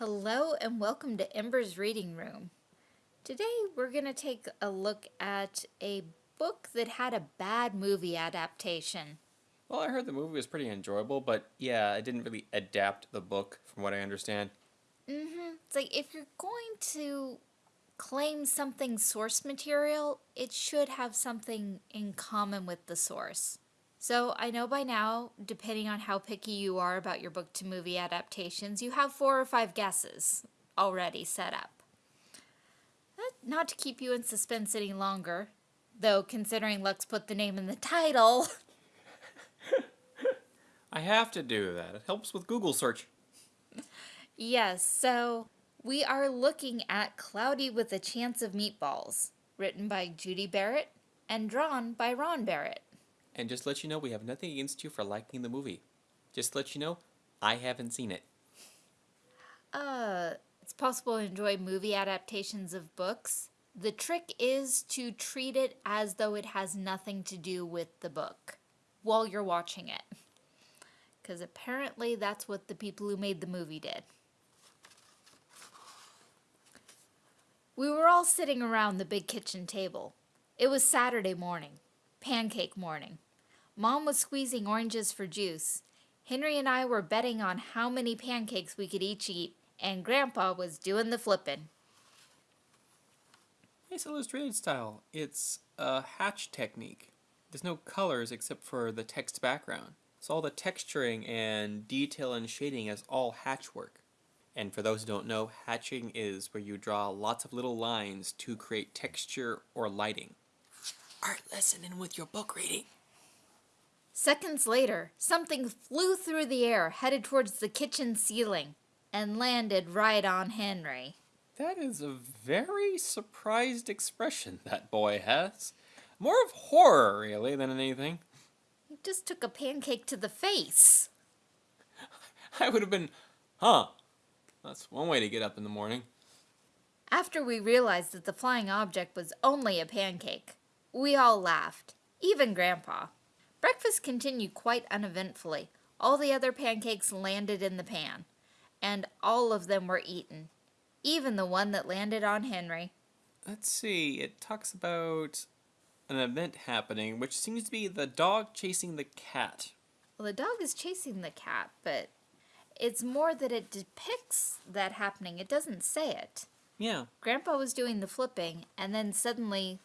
Hello and welcome to Ember's Reading Room. Today we're going to take a look at a book that had a bad movie adaptation. Well, I heard the movie was pretty enjoyable, but yeah, it didn't really adapt the book from what I understand. Mm-hmm. It's like if you're going to claim something source material, it should have something in common with the source. So I know by now, depending on how picky you are about your book to movie adaptations, you have four or five guesses already set up. Not to keep you in suspense any longer, though considering Lux put the name in the title. I have to do that. It helps with Google search. yes, so we are looking at Cloudy with a Chance of Meatballs, written by Judi Barrett and drawn by Ron Barrett. And just let you know, we have nothing against you for liking the movie. Just let you know, I haven't seen it. Uh, it's possible to enjoy movie adaptations of books. The trick is to treat it as though it has nothing to do with the book while you're watching it. Because apparently that's what the people who made the movie did. We were all sitting around the big kitchen table. It was Saturday morning, pancake morning. Mom was squeezing oranges for juice. Henry and I were betting on how many pancakes we could each eat, and Grandpa was doing the flipping. It's illustrated style. It's a hatch technique. There's no colors except for the text background. So all the texturing and detail and shading is all hatch work. And for those who don't know, hatching is where you draw lots of little lines to create texture or lighting. Art lesson in with your book reading. Seconds later, something flew through the air, headed towards the kitchen ceiling, and landed right on Henry. That is a very surprised expression that boy has. More of horror, really, than anything. He just took a pancake to the face. I would have been, huh? That's one way to get up in the morning. After we realized that the flying object was only a pancake, we all laughed, even Grandpa. Breakfast continued quite uneventfully. All the other pancakes landed in the pan, and all of them were eaten, even the one that landed on Henry. Let's see, it talks about an event happening, which seems to be the dog chasing the cat. Well, the dog is chasing the cat, but it's more that it depicts that happening. It doesn't say it. Yeah. Grandpa was doing the flipping, and then suddenly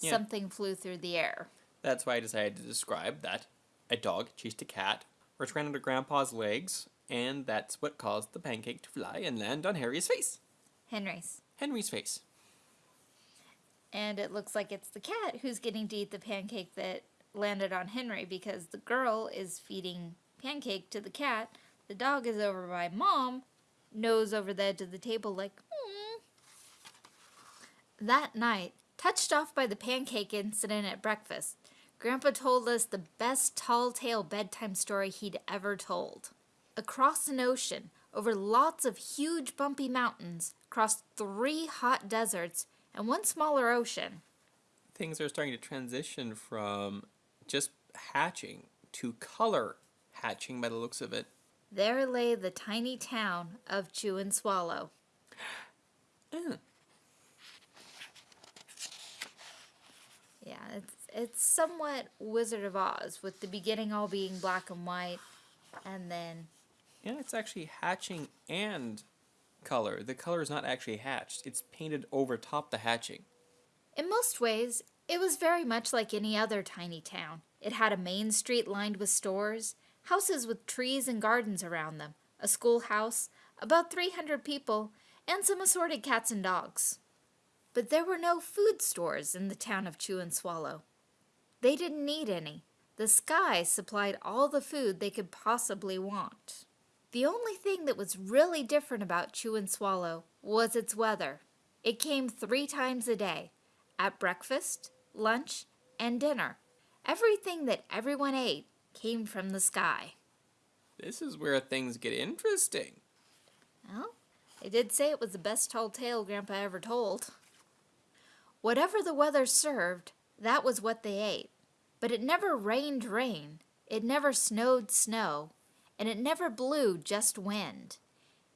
yeah. something flew through the air. That's why I decided to describe that a dog chased a cat, which ran under Grandpa's legs, and that's what caused the pancake to fly and land on Harry's face. Henry's. Henry's face. And it looks like it's the cat who's getting to eat the pancake that landed on Henry because the girl is feeding pancake to the cat. The dog is over by mom, nose over the edge of the table like, hmm. That night, touched off by the pancake incident at breakfast, Grandpa told us the best tall tale bedtime story he'd ever told. Across an ocean, over lots of huge bumpy mountains, across three hot deserts, and one smaller ocean. Things are starting to transition from just hatching to color hatching by the looks of it. There lay the tiny town of Chew and Swallow. Mm. Yeah, it's somewhat Wizard of Oz, with the beginning all being black and white, and then... Yeah, it's actually hatching and color. The color is not actually hatched. It's painted over top the hatching. In most ways, it was very much like any other tiny town. It had a main street lined with stores, houses with trees and gardens around them, a schoolhouse, about 300 people, and some assorted cats and dogs. But there were no food stores in the town of Chew and Swallow. They didn't need any. The sky supplied all the food they could possibly want. The only thing that was really different about Chew and Swallow was its weather. It came three times a day, at breakfast, lunch, and dinner. Everything that everyone ate came from the sky. This is where things get interesting. Well, they did say it was the best told tale Grandpa ever told. Whatever the weather served, that was what they ate. But it never rained rain, it never snowed snow, and it never blew just wind.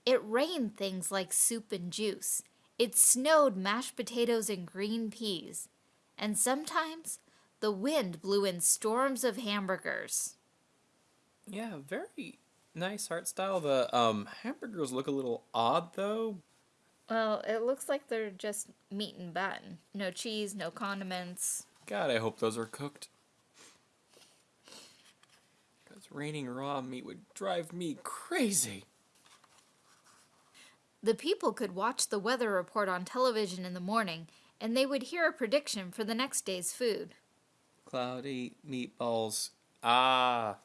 It rained things like soup and juice. It snowed mashed potatoes and green peas. And sometimes the wind blew in storms of hamburgers. Yeah, very nice art style. The um hamburgers look a little odd though. Well, it looks like they're just meat and bun. No cheese, no condiments. God, I hope those are cooked. Because raining raw meat would drive me crazy. The people could watch the weather report on television in the morning, and they would hear a prediction for the next day's food. Cloudy meatballs. Ah.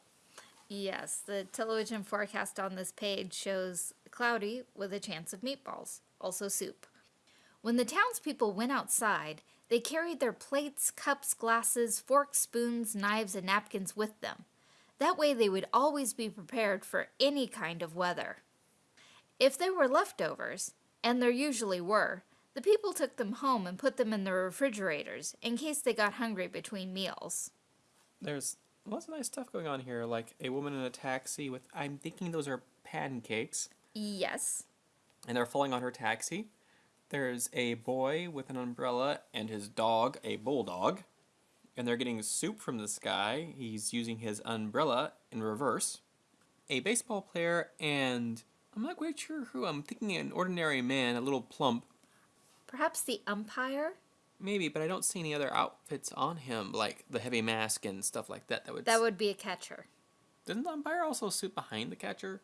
Yes, the television forecast on this page shows cloudy with a chance of meatballs, also soup. When the townspeople went outside, they carried their plates, cups, glasses, forks, spoons, knives, and napkins with them. That way they would always be prepared for any kind of weather. If there were leftovers, and there usually were, the people took them home and put them in their refrigerators in case they got hungry between meals. There's lots of nice stuff going on here, like a woman in a taxi with, I'm thinking those are pancakes, Yes. and they're falling on her taxi. There's a boy with an umbrella and his dog, a bulldog, and they're getting soup from the sky. He's using his umbrella in reverse. A baseball player, and I'm not quite sure who. I'm thinking an ordinary man, a little plump, Perhaps the umpire? maybe, but I don't see any other outfits on him, like the heavy mask and stuff like that. That would. That would be a catcher. Didn't the umpire also sit behind the catcher?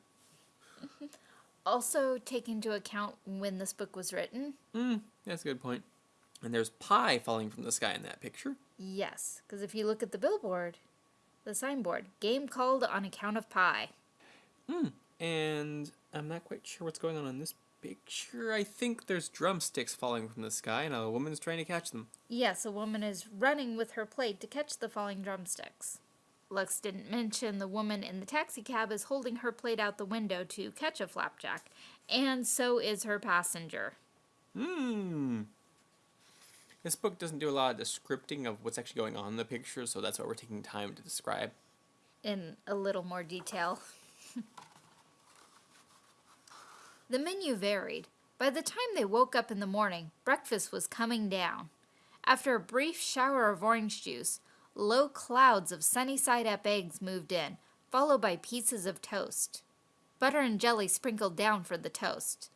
Also, take into account when this book was written. Hmm, that's a good point. And there's pie falling from the sky in that picture. Yes, because if you look at the billboard, the signboard, game called on account of pie. Hmm. And I'm not quite sure what's going on in this picture. I think there's drumsticks falling from the sky, and a woman's trying to catch them. Yes, a woman is running with her plate to catch the falling drumsticks. Lux didn't mention the woman in the taxicab is holding her plate out the window to catch a flapjack, and so is her passenger. Hmm. This book doesn't do a lot of descripting of what's actually going on in the picture, so that's why we're taking time to describe. in a little more detail. the menu varied. By the time they woke up in the morning, breakfast was coming down. After a brief shower of orange juice, low clouds of sunny side up eggs moved in, followed by pieces of toast. Butter and jelly sprinkled down for the toast.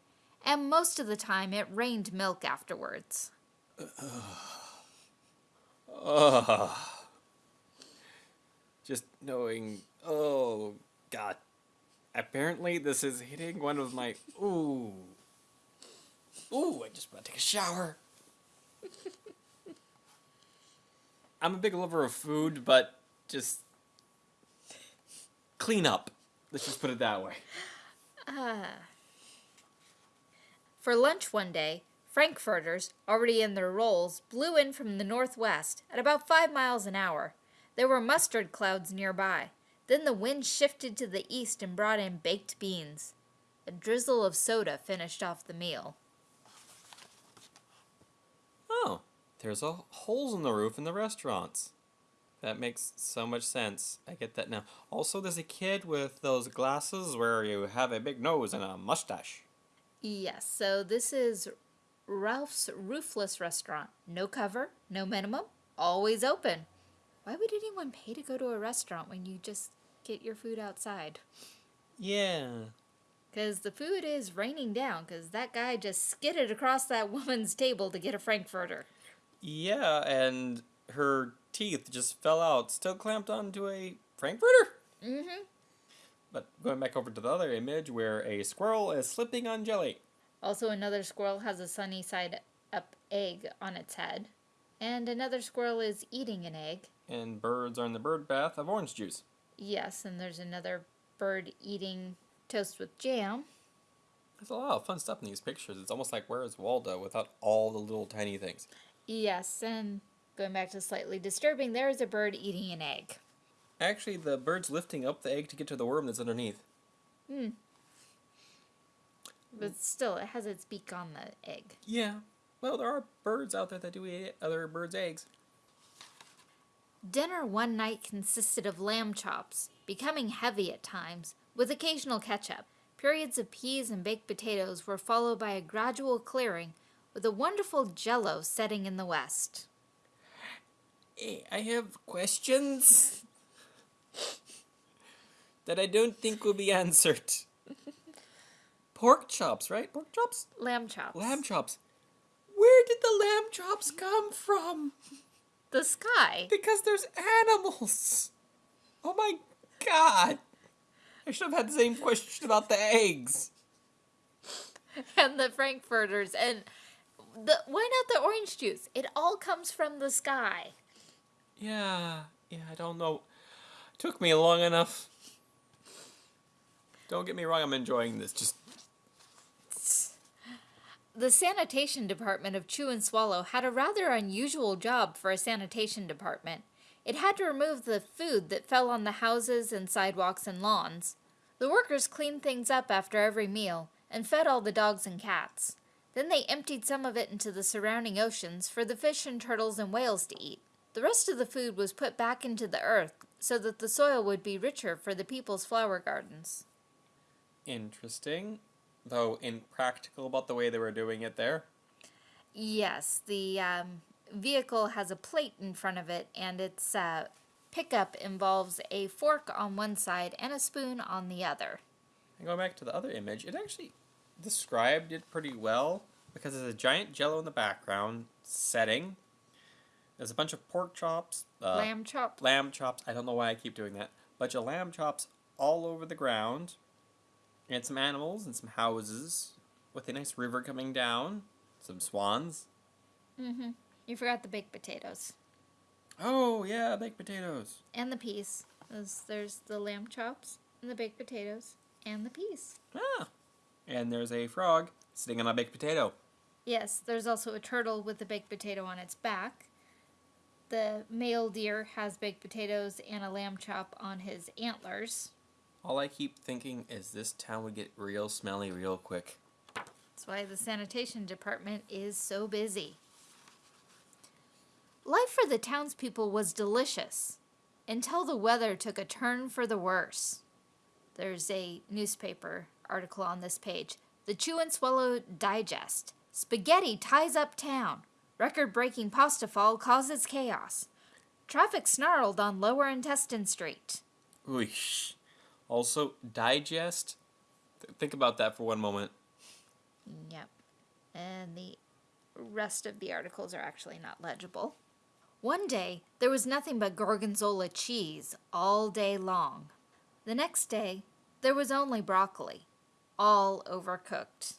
And most of the time it rained milk afterwards. Ugh. Just knowing. Oh, God. Apparently, this is hitting one of my. Ooh. Ooh, I just want to take a shower. I'm a big lover of food, but just. Clean up. Let's just put it that way. Uh, for lunch one day, Frankfurters, already in their rolls, blew in from the northwest at about five miles an hour. There were mustard clouds nearby. Then the wind shifted to the east and brought in baked beans. A drizzle of soda finished off the meal. Oh, there's a holes in the roof in the restaurants. That makes so much sense. I get that now. Also, there's a kid with those glasses where you have a big nose and a mustache. Yes, so this is Ralph's Roofless Restaurant. No cover, no minimum, always open. Why would anyone pay to go to a restaurant when you just get your food outside? Yeah. Because the food is raining down because that guy just skidded across that woman's table to get a Frankfurter. Yeah, and her teeth just fell out, still clamped onto a Frankfurter. Mm-hmm. But going back over to the other image where a squirrel is slipping on jelly. Also, another squirrel has a sunny side up egg on its head. And another squirrel is eating an egg. And birds are in the bird bath of orange juice. Yes, and there's another bird eating toast with jam. There's a lot of fun stuff in these pictures. It's almost like Where's Waldo without all the little tiny things. Yes, and going back to slightly disturbing, there is a bird eating an egg. Actually, the bird's lifting up the egg to get to the worm that's underneath. Hmm. But still, it has its beak on the egg. Yeah. Well, there are birds out there that do eat other birds' eggs. Dinner one night consisted of lamb chops, becoming heavy at times, with occasional ketchup. Periods of peas and baked potatoes were followed by a gradual clearing, with a wonderful jello setting in the west. Eh, I have questions that I don't think will be answered. Pork chops, right? Pork chops? Lamb chops. Lamb chops. Where did the lamb chops come from? The sky. Because there's animals. Oh my god. I should have had the same question about the eggs. and the frankfurters and the why not the orange juice? It all comes from the sky. Yeah, yeah, I don't know. It Took me long enough. Don't get me wrong, I'm enjoying this. Just The sanitation department of Chew and Swallow had a rather unusual job for a sanitation department. It had to remove the food that fell on the houses and sidewalks and lawns. The workers cleaned things up after every meal and fed all the dogs and cats. Then they emptied some of it into the surrounding oceans for the fish and turtles and whales to eat. The rest of the food was put back into the earth so that the soil would be richer for the people's flower gardens. interesting, though impractical about the way they were doing it there. Yes, the um, vehicle has a plate in front of it, and its uh, pickup involves a fork on one side and a spoon on the other. And going back to the other image, it actually described it pretty well because there's a giant jello in the background setting. There's a bunch of pork chops, uh, Lamb chops. lamb chops. I don't know why I keep doing that. Bunch of lamb chops all over the ground, and some animals and some houses with a nice river coming down. Some swans. Mm-hmm. You forgot the baked potatoes Oh yeah, baked potatoes. and the peas. There's, there's the lamb chops and the baked potatoes and the peas. Ah, and there's a frog sitting on a baked potato. Yes, there's also a turtle with a baked potato on its back. The male deer has baked potatoes and a lamb chop on his antlers. All I keep thinking is this town would get real smelly real quick. That's why the sanitation department is so busy. Life for the townspeople was delicious until the weather took a turn for the worse. There's a newspaper article on this page. The Chew and Swallow Digest. Spaghetti ties up town. Record breaking pasta fall causes chaos. Traffic snarled on Lower Intestine Street. Oosh. Also, digest. Th- think about that for one moment. Yep. And the rest of the articles are actually not legible. One day, there was nothing but gorgonzola cheese all day long. The next day, there was only broccoli, all overcooked.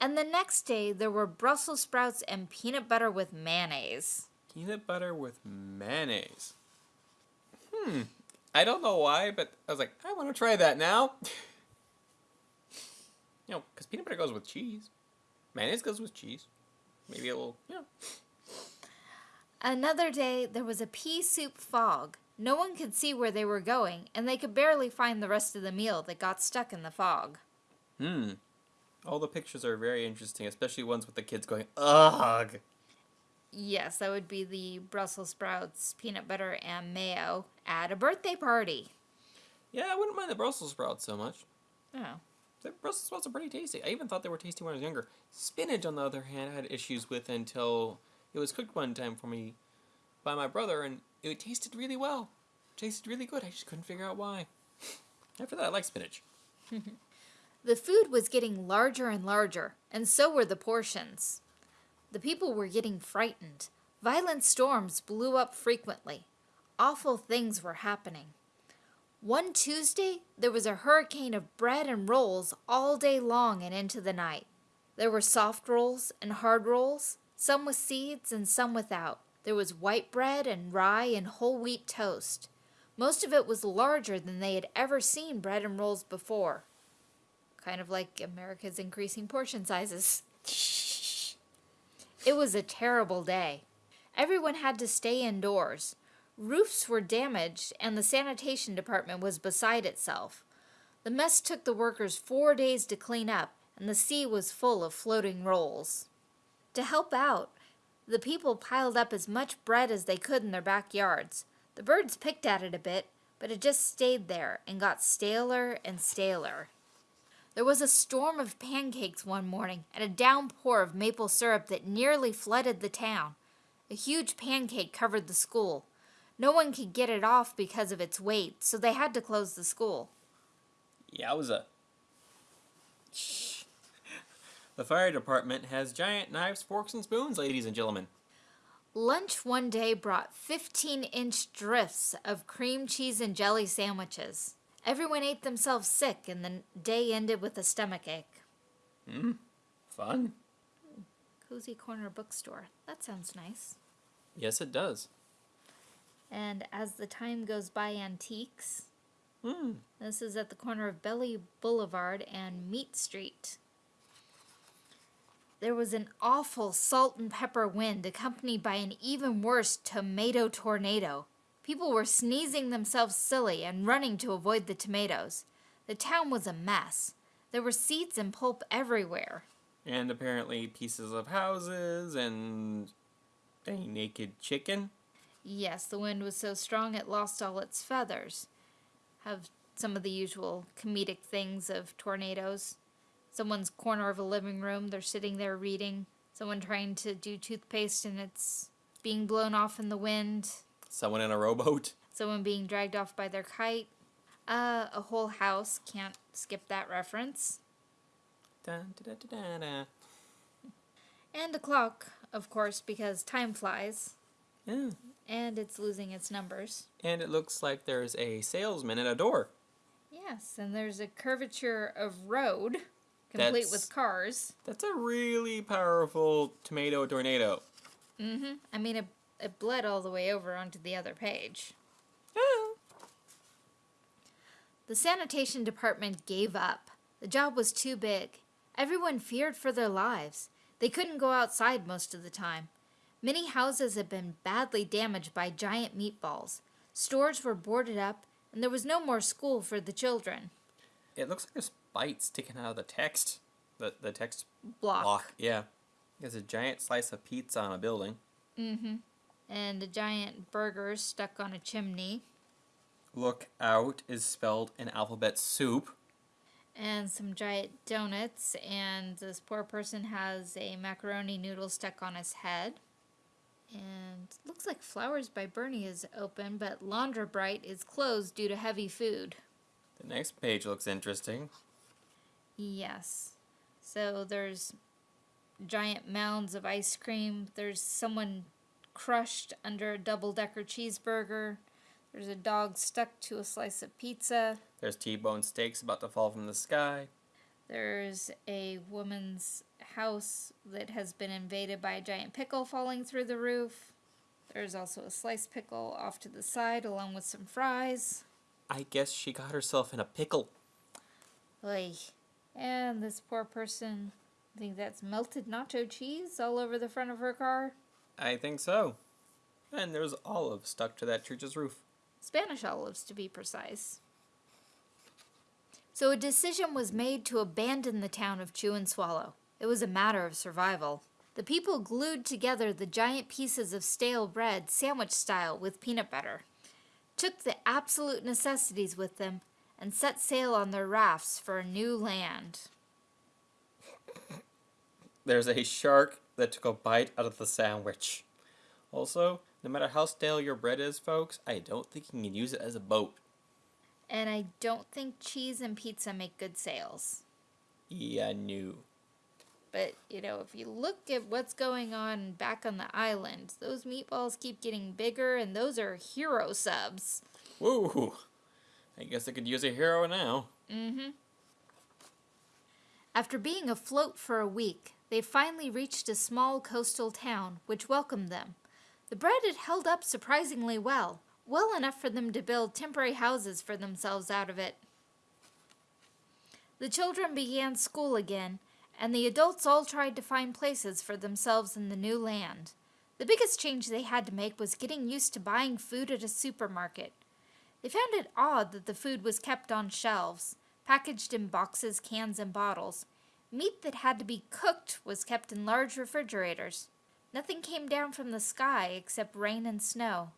And the next day, there were Brussels sprouts and peanut butter with mayonnaise. Peanut butter with mayonnaise. Hmm. I don't know why, but I was like, I want to try that now. you know, because peanut butter goes with cheese. Mayonnaise goes with cheese. Maybe a little, you know. Another day, there was a pea soup fog. No one could see where they were going, and they could barely find the rest of the meal that got stuck in the fog. Hmm. All the pictures are very interesting, especially ones with the kids going, ugh. Yes, that would be the Brussels sprouts, peanut butter, and mayo at a birthday party. Yeah, I wouldn't mind the Brussels sprouts so much. Oh. The Brussels sprouts are pretty tasty. I even thought they were tasty when I was younger. Spinach, on the other hand, I had issues with until it was cooked one time for me by my brother, and it tasted really well. tasted really good. I just couldn't figure out why. After that, I like spinach. The food was getting larger and larger, and so were the portions. The people were getting frightened. Violent storms blew up frequently. Awful things were happening. One Tuesday, there was a hurricane of bread and rolls all day long and into the night. There were soft rolls and hard rolls, some with seeds and some without. There was white bread and rye and whole wheat toast. Most of it was larger than they had ever seen bread and rolls before. Kind of like America's increasing portion sizes. It was a terrible day. Everyone had to stay indoors. Roofs were damaged, and the sanitation department was beside itself. The mess took the workers four days to clean up, and the sea was full of floating rolls. To help out, the people piled up as much bread as they could in their backyards. The birds picked at it a bit, but it just stayed there and got staler and staler. There was a storm of pancakes one morning and a downpour of maple syrup that nearly flooded the town. A huge pancake covered the school. No one could get it off because of its weight, so they had to close the school. Yowza. The fire department has giant knives, forks, and spoons, ladies and gentlemen. Lunch one day brought 15 inch drifts of cream cheese and jelly sandwiches. Everyone ate themselves sick, and the day ended with a stomach ache. Hmm. Fun. Cozy Corner Bookstore. That sounds nice. Yes, it does. And as the time goes by, antiques. Hmm. This is at the corner of Belly Boulevard and Meat Street. There was an awful salt and pepper wind accompanied by an even worse tomato tornado. People were sneezing themselves silly and running to avoid the tomatoes. The town was a mess. There were seeds and pulp everywhere. And apparently pieces of houses and a naked chicken. Yes, the wind was so strong it lost all its feathers. Have some of the usual comedic things of tornadoes. Someone's corner of a living room, they're sitting there reading. Someone trying to do toothpaste and it's being blown off in the wind. Someone in a rowboat. Someone being dragged off by their kite. Uh, a whole house. Can't skip that reference. Dun, da, da, da, da. And a clock, of course, because time flies. Yeah. And it's losing its numbers. And it looks like there's a salesman at a door. Yes, and there's a curvature of road, complete That's- with cars. That's a really powerful tomato tornado. Mm-hmm. I mean, it, it bled all the way over onto the other page. The sanitation department gave up. The job was too big. Everyone feared for their lives. They couldn't go outside most of the time. Many houses had been badly damaged by giant meatballs. Stores were boarded up, and there was no more school for the children. It looks like there's bites sticking out of the text. The the text Block. block. Yeah. There's a giant slice of pizza on a building. Mm-hmm. And a giant burger stuck on a chimney. Look out is spelled in alphabet soup. and some giant donuts, and this poor person has a macaroni noodle stuck on his head. And looks like Flowers by Bernie is open, but Laundra Bright is closed due to heavy food. The next page looks interesting. Yes. So there's giant mounds of ice cream. There's someone crushed under a double decker cheeseburger. There's a dog stuck to a slice of pizza. There's T-bone steaks about to fall from the sky. There's a woman's house that has been invaded by a giant pickle falling through the roof. There's also a sliced pickle off to the side, along with some fries. I guess she got herself in a pickle. Oy. And this poor person, I think that's melted nacho cheese all over the front of her car. I think so. And there's olives stuck to that church's roof. Spanish olives, to be precise. So a decision was made to abandon the town of Chew and Swallow. It was a matter of survival. The people glued together the giant pieces of stale bread, sandwich style, with peanut butter, took the absolute necessities with them, and set sail on their rafts for a new land. There's a shark that took a bite out of the sandwich. Also, no matter how stale your bread is, folks, I don't think you can use it as a boat. And I don't think cheese and pizza make good sails. Yeah, no. But, you know, if you look at what's going on back on the island, those meatballs keep getting bigger, and those are hero subs. Woo! I guess I could use a hero now. Mm-hmm. After being afloat for a week, they finally reached a small coastal town, which welcomed them. The bread had held up surprisingly well, well enough for them to build temporary houses for themselves out of it. The children began school again, and the adults all tried to find places for themselves in the new land. The biggest change they had to make was getting used to buying food at a supermarket. They found it odd that the food was kept on shelves, packaged in boxes, cans, and bottles. Meat that had to be cooked was kept in large refrigerators. Nothing came down from the sky except rain and snow.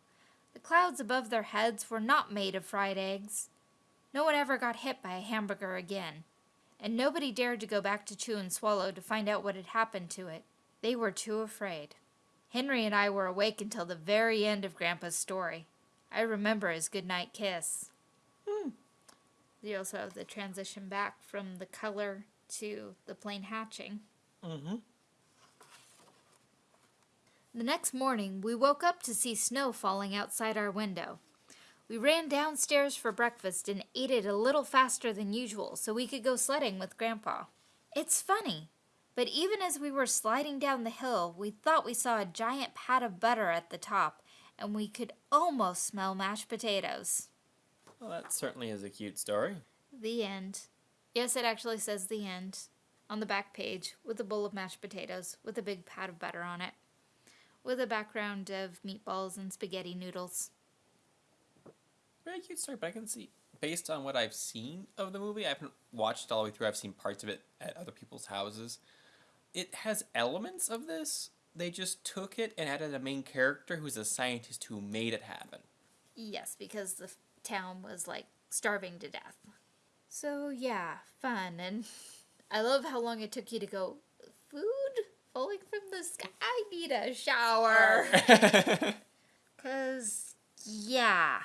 The clouds above their heads were not made of fried eggs. No one ever got hit by a hamburger again. and nobody dared to go back to Chew and Swallow to find out what had happened to it. They were too afraid. Henry and I were awake until the very end of Grandpa's story. I remember his goodnight kiss. Hmm. You also have the transition back from the color to the plain hatching. Mm-hmm. The next morning, we woke up to see snow falling outside our window. We ran downstairs for breakfast and ate it a little faster than usual so we could go sledding with Grandpa. It's funny, but even as we were sliding down the hill, we thought we saw a giant pat of butter at the top, and we could almost smell mashed potatoes. Well, that certainly is a cute story. The end. Yes, it actually says the end on the back page with a bowl of mashed potatoes with a big pat of butter on it, with a background of meatballs and spaghetti noodles. Very cute story, but I can see, based on what I've seen of the movie, I haven't watched it all the way through. I've seen parts of it at other people's houses. It has elements of this. They just took it and added a main character who's a scientist who made it happen. Yes, because the town was like starving to death. So, yeah, fun. And I love how long it took you to go, food falling from the sky? I need a shower. Because, yeah.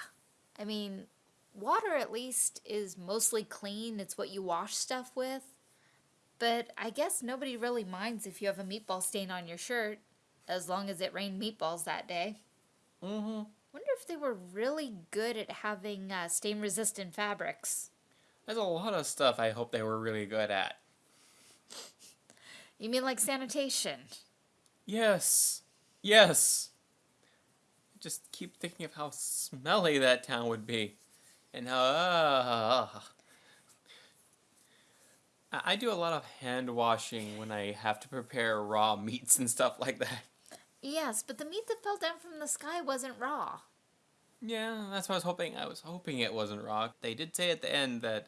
I mean, water at least is mostly clean, it's what you wash stuff with. But I guess nobody really minds if you have a meatball stain on your shirt, as long as it rained meatballs that day. mm-hmm. Wonder if they were really good at having uh, stain resistant fabrics. There's a lot of stuff I hope they were really good at. You mean like sanitation? Yes. Yes. Just keep thinking of how smelly that town would be. And how. Uh, I I do a lot of hand washing when I have to prepare raw meats and stuff like that. Yes, but the meat that fell down from the sky wasn't raw. Yeah, that's what I was hoping. I was hoping it wasn't raw. They did say at the end that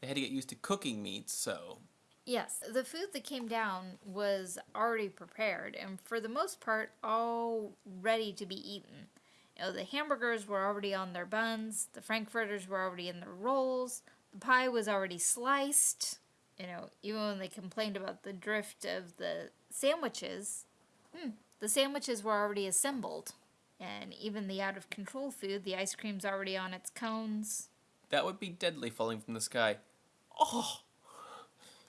they had to get used to cooking meats, so. Yes, the food that came down was already prepared and for the most part all ready to be eaten. You know, the hamburgers were already on their buns, the frankfurters were already in their rolls, the pie was already sliced. You know, even when they complained about the drift of the sandwiches, hmm, the sandwiches were already assembled. And even the out of control food, the ice cream's already on its cones. That would be deadly falling from the sky. Oh!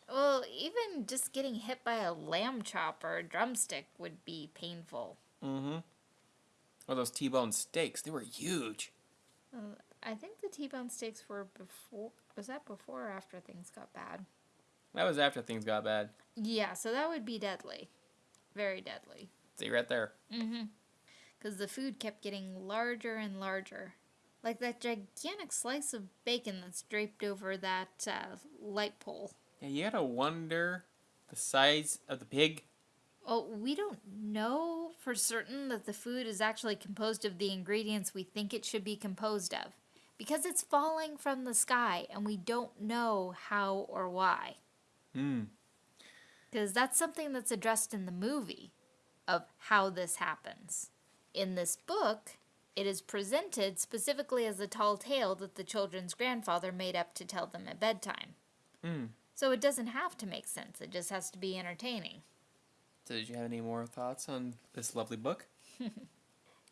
Well, even just getting hit by a lamb chop or a drumstick would be painful. Mm-hmm. Or those T-bone steaks. They were huge. Uh, I think the T-bone steaks were before. Was that before or after things got bad? That was after things got bad. Yeah, so that would be deadly. Very deadly. See right there. Mm-hmm. Because the food kept getting larger and larger. Like that gigantic slice of bacon that's draped over that uh, light pole. Yeah, you gotta wonder the size of the pig. Well, we don't know for certain that the food is actually composed of the ingredients we think it should be composed of. Because it's falling from the sky and we don't know how or why. Hmm. Because that's something that's addressed in the movie of how this happens. In this book, it is presented specifically as a tall tale that the children's grandfather made up to tell them at bedtime. Hmm. So it doesn't have to make sense, it just has to be entertaining. So did you have any more thoughts on this lovely book?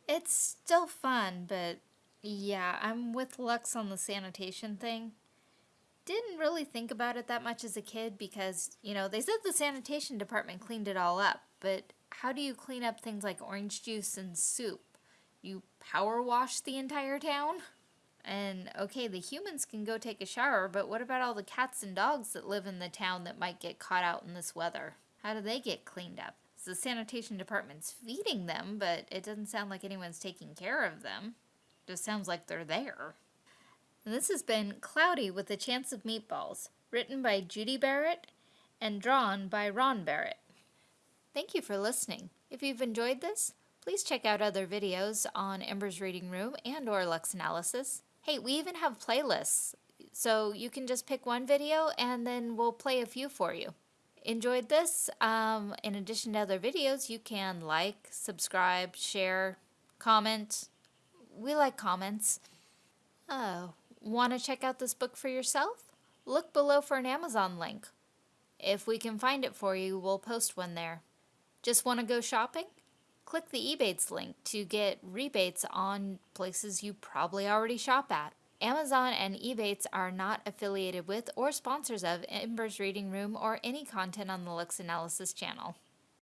It's still fun, but yeah, I'm with Lux on the sanitation thing. Didn't really think about it that much as a kid because, you know, they said the sanitation department cleaned it all up, but how do you clean up things like orange juice and soup? You power wash the entire town? And okay, the humans can go take a shower, but what about all the cats and dogs that live in the town that might get caught out in this weather? How do they get cleaned up? So the sanitation department's feeding them, but it doesn't sound like anyone's taking care of them. It Just sounds like they're there. And this has been Cloudy with a Chance of Meatballs, written by Judi Barrett and drawn by Ron Barrett. Thank you for listening. If you've enjoyed this, please check out other videos on Ember's Reading Room and or Lux Analysis. Hey, we even have playlists, so you can just pick one video and then we'll play a few for you. Enjoyed this? Um, in addition to other videos, you can like, subscribe, share, comment. We like comments. Oh, want to check out this book for yourself? look below for an Amazon link. If we can find it for you, we'll post one there. Just want to go shopping? Click the Ebates link to get rebates on places you probably already shop at. Amazon and Ebates are not affiliated with or sponsors of Ember's Reading Room or any content on the Lux Analysis channel.